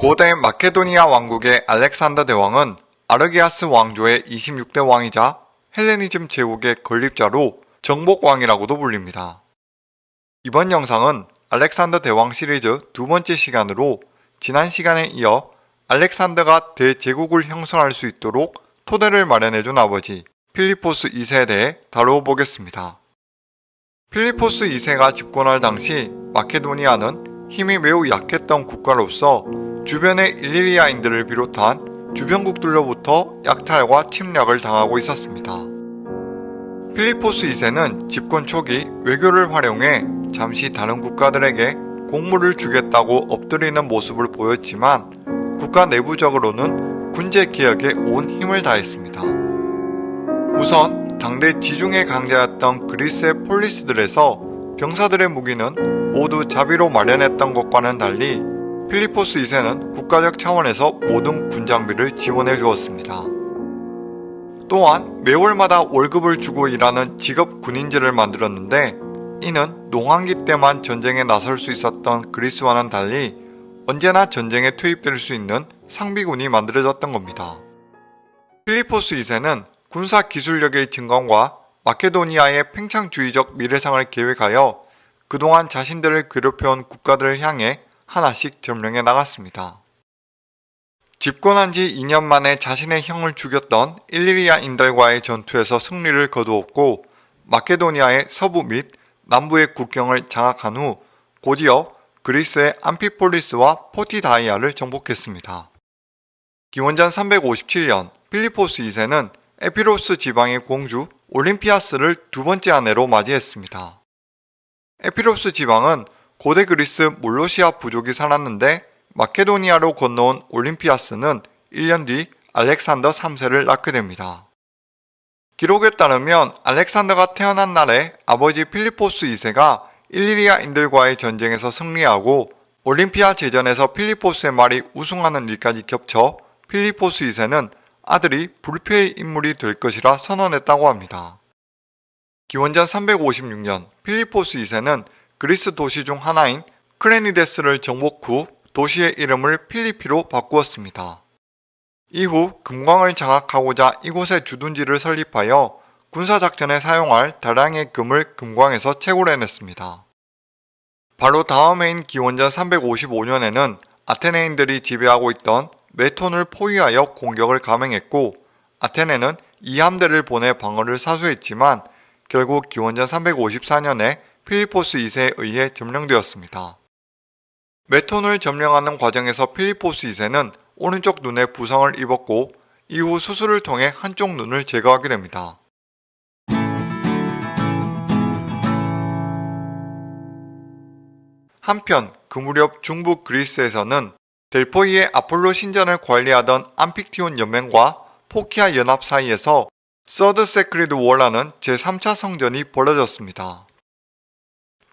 고대 마케도니아 왕국의 알렉산더 대왕은 아르게아스 왕조의 26대 왕이자 헬레니즘 제국의 건립자로 정복왕이라고도 불립니다. 이번 영상은 알렉산더 대왕 시리즈 두 번째 시간으로 지난 시간에 이어 알렉산더가 대제국을 형성할 수 있도록 토대를 마련해준 아버지 필리포스 2세에 대해 다루어 보겠습니다. 필리포스 2세가 집권할 당시 마케도니아는 힘이 매우 약했던 국가로서 주변의 일리리아인들을 비롯한 주변국들로부터 약탈과 침략을 당하고 있었습니다. 필리포스 2세는 집권 초기 외교를 활용해 잠시 다른 국가들에게 공물을 주겠다고 엎드리는 모습을 보였지만 국가 내부적으로는 군제 개혁에 온 힘을 다했습니다. 우선 당대 지중해 강자였던 그리스의 폴리스들에서 병사들의 무기는 모두 자비로 마련했던 것과는 달리 필리포스 2세는 국가적 차원에서 모든 군장비를 지원해 주었습니다. 또한 매월마다 월급을 주고 일하는 직업 군인제를 만들었는데 이는 농한기 때만 전쟁에 나설 수 있었던 그리스와는 달리 언제나 전쟁에 투입될 수 있는 상비군이 만들어졌던 겁니다. 필리포스 2세는 군사 기술력의 증강과 마케도니아의 팽창주의적 미래상을 계획하여 그동안 자신들을 괴롭혀온 국가들을 향해 하나씩 점령해 나갔습니다. 집권한 지 2년 만에 자신의 형을 죽였던 일리리아인들과의 전투에서 승리를 거두었고 마케도니아의 서부 및 남부의 국경을 장악한 후 곧이어 그리스의 암피폴리스와 포티다이아를 정복했습니다. 기원전 357년 필리포스 2세는 에피로스 지방의 공주 올림피아스를 두 번째 아내로 맞이했습니다. 에피로스 지방은 고대 그리스 몰로시아 부족이 살았는데 마케도니아로 건너온 올림피아스는 1년 뒤 알렉산더 3세를 낳게 됩니다. 기록에 따르면 알렉산더가 태어난 날에 아버지 필리포스 2세가 일리리아인들과의 전쟁에서 승리하고 올림피아 제전에서 필리포스의 말이 우승하는 일까지 겹쳐 필리포스 2세는 아들이 불패의 인물이 될 것이라 선언했다고 합니다. 기원전 356년 필리포스 2세는 그리스 도시 중 하나인 크레니데스를 정복 후 도시의 이름을 필리피로 바꾸었습니다. 이후 금광을 장악하고자 이곳에 주둔지를 설립하여 군사작전에 사용할 다량의 금을 금광에서 채굴해냈습니다. 바로 다음 해인 기원전 355년에는 아테네인들이 지배하고 있던 메톤을 포위하여 공격을 감행했고 아테네는 이 함대를 보내 방어를 사수했지만 결국 기원전 354년에 필리포스 2세에 의해 점령되었습니다. 메톤을 점령하는 과정에서 필리포스 2세는 오른쪽 눈에 부상을 입었고 이후 수술을 통해 한쪽 눈을 제거하게 됩니다. 한편 그 무렵 중부 그리스에서는 델포이의 아폴로 신전을 관리하던 암픽티온 연맹과 포키아 연합 사이에서 Third Sacred War라는 제3차 성전이 벌어졌습니다.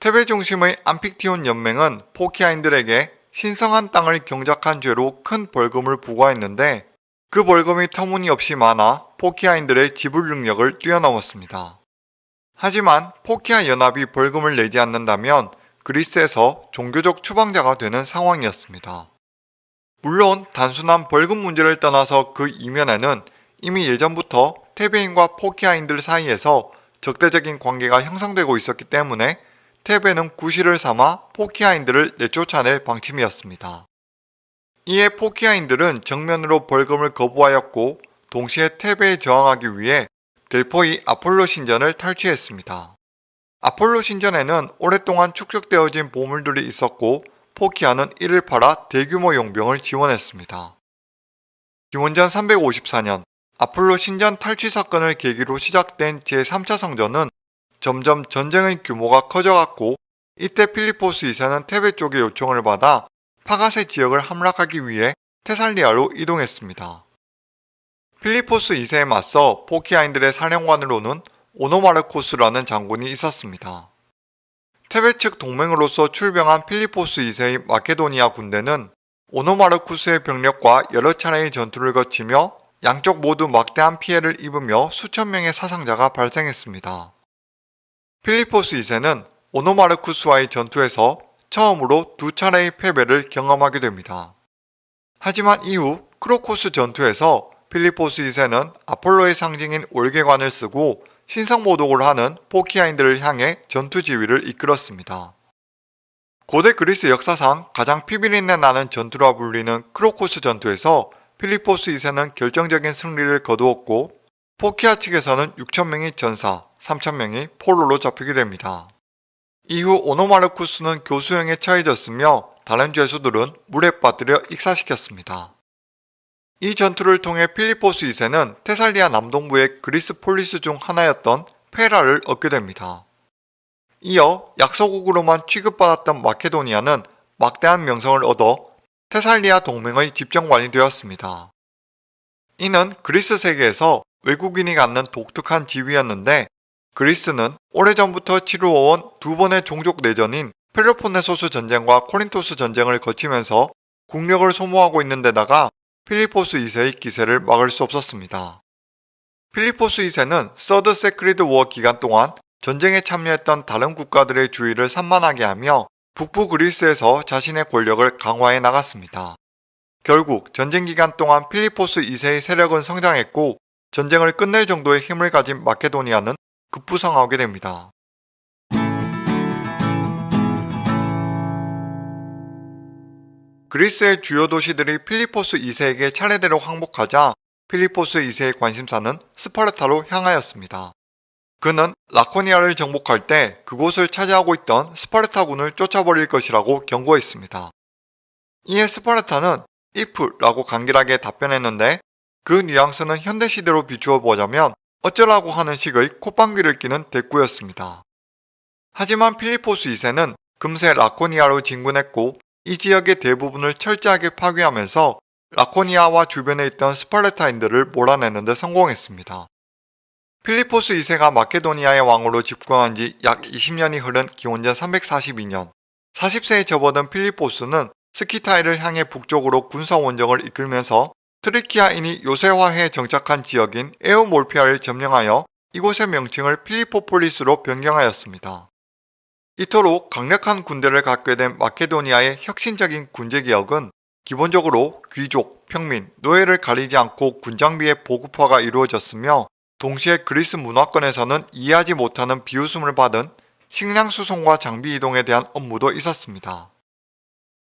테베 중심의 암픽티온 연맹은 포키아인들에게 신성한 땅을 경작한 죄로 큰 벌금을 부과했는데 그 벌금이 터무니없이 많아 포키아인들의 지불 능력을 뛰어넘었습니다. 하지만 포키아 연합이 벌금을 내지 않는다면 그리스에서 종교적 추방자가 되는 상황이었습니다. 물론 단순한 벌금 문제를 떠나서 그 이면에는 이미 예전부터 테베인과 포키아인들 사이에서 적대적인 관계가 형성되고 있었기 때문에 테베는 구실을 삼아 포키아인들을 내쫓아낼 방침이었습니다. 이에 포키아인들은 정면으로 벌금을 거부하였고 동시에 테베에 저항하기 위해 델포이 아폴로 신전을 탈취했습니다. 아폴로 신전에는 오랫동안 축적되어진 보물들이 있었고 포키아는 이를 팔아 대규모 용병을 지원했습니다. 기원전 354년 아폴로 신전 탈취 사건을 계기로 시작된 제3차 성전은 점점 전쟁의 규모가 커져갔고 이때 필리포스 2세는 테베 쪽의 요청을 받아 파가세 지역을 함락하기 위해 테살리아로 이동했습니다. 필리포스 2세에 맞서 포키아인들의 사령관으로는 오노마르코스라는 장군이 있었습니다. 테베 측 동맹으로서 출병한 필리포스 2세의 마케도니아 군대는 오노마르쿠스의 병력과 여러 차례의 전투를 거치며 양쪽 모두 막대한 피해를 입으며 수천 명의 사상자가 발생했습니다. 필리포스 2세는 오노마르쿠스와의 전투에서 처음으로 두 차례의 패배를 경험하게 됩니다. 하지만 이후 크로코스 전투에서 필리포스 2세는 아폴로의 상징인 올개관을 쓰고 신성모독을 하는 포키아인들을 향해 전투 지휘를 이끌었습니다. 고대 그리스 역사상 가장 피비린내 나는 전투라 불리는 크로코스 전투에서 필리포스 2세는 결정적인 승리를 거두었고 포키아 측에서는 6천명이 전사, 3천명이 포로로 잡히게 됩니다. 이후 오노마르쿠스는 교수형에 처해졌으며 다른 죄수들은 물에 빠뜨려 익사시켰습니다. 이 전투를 통해 필리포스 2세는 테살리아 남동부의 그리스 폴리스 중 하나였던 페라를 얻게 됩니다. 이어 약소국으로만 취급받았던 마케도니아는 막대한 명성을 얻어 테살리아 동맹의 집정관이 되었습니다. 이는 그리스 세계에서 외국인이 갖는 독특한 지위였는데 그리스는 오래전부터 치루어온 두 번의 종족 내전인 펠로폰네소스 전쟁과 코린토스 전쟁을 거치면서 국력을 소모하고 있는 데다가 필리포스 2세의 기세를 막을 수 없었습니다. 필리포스 2세는 Third Sacred War 기간 동안 전쟁에 참여했던 다른 국가들의 주의를 산만하게 하며 북부 그리스에서 자신의 권력을 강화해 나갔습니다. 결국 전쟁 기간 동안 필리포스 2세의 세력은 성장했고 전쟁을 끝낼 정도의 힘을 가진 마케도니아는 급부상하게 됩니다. 그리스의 주요 도시들이 필리포스 2세에게 차례대로 항복하자 필리포스 2세의 관심사는 스파르타로 향하였습니다. 그는 라코니아를 정복할 때 그곳을 차지하고 있던 스파르타군을 쫓아버릴 것이라고 경고했습니다. 이에 스파르타는 if라고 간결하게 답변했는데 그 뉘앙스는 현대시대로 비추어 보자면 어쩌라고 하는 식의 콧방귀를 끼는 대꾸였습니다. 하지만 필리포스 2세는 금세 라코니아로 진군했고 이 지역의 대부분을 철저하게 파괴하면서 라코니아와 주변에 있던 스파르타인들을 몰아내는 데 성공했습니다. 필리포스 2세가 마케도니아의 왕으로 집권한 지 약 20년이 흐른 기원전 342년 40세에 접어든 필리포스는 스키타이를 향해 북쪽으로 군사 원정을 이끌면서 트라키아인이 요새화해 정착한 지역인 에우몰피아를 점령하여 이곳의 명칭을 필리포폴리스로 변경하였습니다. 이토록 강력한 군대를 갖게 된 마케도니아의 혁신적인 군제개혁은 기본적으로 귀족, 평민, 노예를 가리지 않고 군장비의 보급화가 이루어졌으며 동시에 그리스 문화권에서는 이해하지 못하는 비웃음을 받은 식량 수송과 장비 이동에 대한 업무도 있었습니다.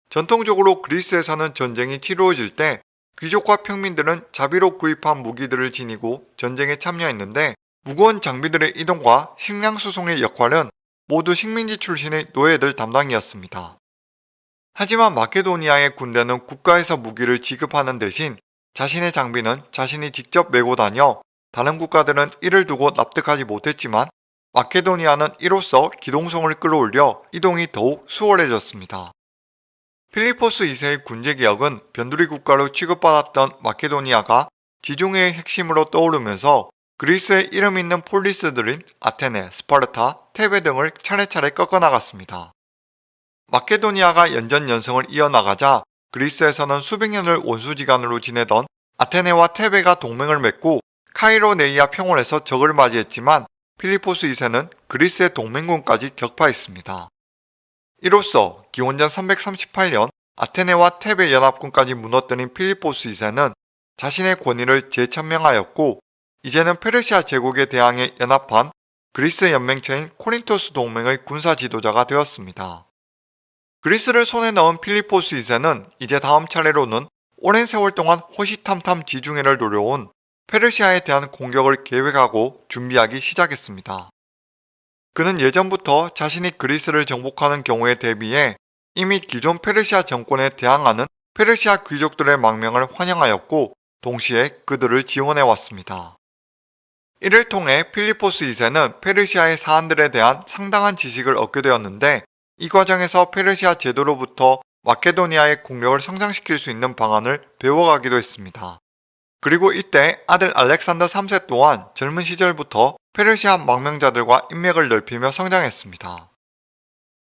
전통적으로 그리스에서는 전쟁이 치루어질 때 귀족과 평민들은 자비로 구입한 무기들을 지니고 전쟁에 참여했는데 무거운 장비들의 이동과 식량 수송의 역할은 모두 식민지 출신의 노예들 담당이었습니다. 하지만 마케도니아의 군대는 국가에서 무기를 지급하는 대신 자신의 장비는 자신이 직접 메고 다녀 다른 국가들은 이를 두고 납득하지 못했지만 마케도니아는 이로써 기동성을 끌어올려 이동이 더욱 수월해졌습니다. 필리포스 2세의 군제개혁은 변두리 국가로 취급받았던 마케도니아가 지중해의 핵심으로 떠오르면서 그리스의 이름 있는 폴리스들인 아테네, 스파르타, 테베 등을 차례차례 꺾어나갔습니다. 마케도니아가 연전 연승을 이어나가자 그리스에서는 수백 년을 원수지간으로 지내던 아테네와 테베가 동맹을 맺고 카이로네이아 평원에서 적을 맞이했지만 필리포스 2세는 그리스의 동맹군까지 격파했습니다. 이로써 기원전 338년 아테네와 테베 연합군까지 무너뜨린 필리포스 2세는 자신의 권위를 재천명하였고 이제는 페르시아 제국에 대항해 연합한 그리스 연맹체인 코린토스 동맹의 군사 지도자가 되었습니다. 그리스를 손에 넣은 필리포스 2세는 이제 다음 차례로는 오랜 세월 동안 호시탐탐 지중해를 노려온 페르시아에 대한 공격을 계획하고 준비하기 시작했습니다. 그는 예전부터 자신이 그리스를 정복하는 경우에 대비해 이미 기존 페르시아 정권에 대항하는 페르시아 귀족들의 망명을 환영하였고 동시에 그들을 지원해 왔습니다. 이를 통해 필리포스 2세는 페르시아의 사안들에 대한 상당한 지식을 얻게 되었는데 이 과정에서 페르시아 제도로부터 마케도니아의 국력을 성장시킬 수 있는 방안을 배워가기도 했습니다. 그리고 이때 아들 알렉산더 3세 또한 젊은 시절부터 페르시아 망명자들과 인맥을 넓히며 성장했습니다.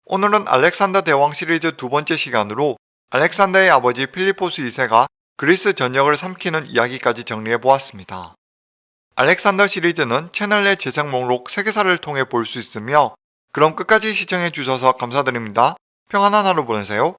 오늘은 알렉산더 대왕 시리즈 두 번째 시간으로 알렉산더의 아버지 필리포스 2세가 그리스 전역을 삼키는 이야기까지 정리해 보았습니다. 알렉산더 시리즈는 채널 내 재생 목록 세계사를 통해 볼 수 있으며 그럼 끝까지 시청해 주셔서 감사드립니다. 평안한 하루 보내세요.